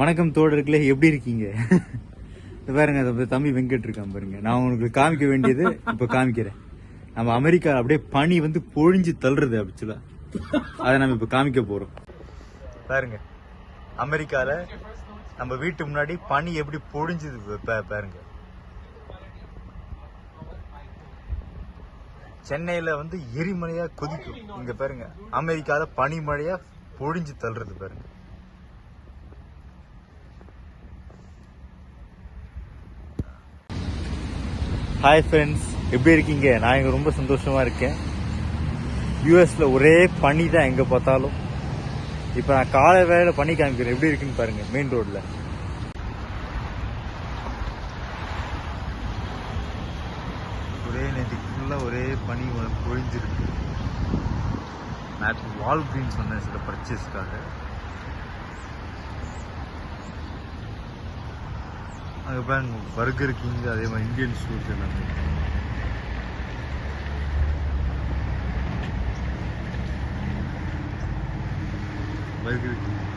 வணக்கம் தோழர்களே எப்படி இருக்கீங்க? பாருங்க அதை தம்பி வெங்கட் இருக்கான் பாருங்க. நான் உங்களுக்கு காமிக்க வேண்டியது இப்ப காமிக்கிறேன். நம்ம அமெரிக்கா அப்படியே பனி வந்து பொழிஞ்சு தள்ளுறது ஆக்சுவலா அதை நம்ம இப்ப காமிக்க போறோம். பாருங்க அமெரிக்கால நம்ம வீட்டு முன்னாடி பனி எப்படி பொழிஞ்சுது பாருங்க. சென்னையில வந்து எரிமலையா கொதிக்கும். இங்க பாருங்க அமெரிக்கால பனிமழையா பொழிஞ்சு தள்ளுறது பாருங்க. ஹாய் ஃப்ரெண்ட்ஸ் எப்படி இருக்கீங்க? நான் இங்கே ரொம்ப சந்தோஷமாக இருக்கேன். யூஎஸில் ஒரே பனி தான் எங்கே பார்த்தாலும். இப்போ நான் காலை வேலையில் பனி காமிக்கிறேன். எப்படி இருக்குன்னு பாருங்கள் மெயின் ரோட்டில் ஒரே நேற்று ஃபுல்லாக ஒரே பனி பொழிஞ்சிருக்கு. நேற்று வால் கிரீன் சொன்னேன் சில பர்ச்சேஸ்க்காக அங்கே பேங்க் பர்கர் கிங் அதே மாதிரி இந்தியன் ஸ்டோர்ஸ் எல்லாமே. Burger King.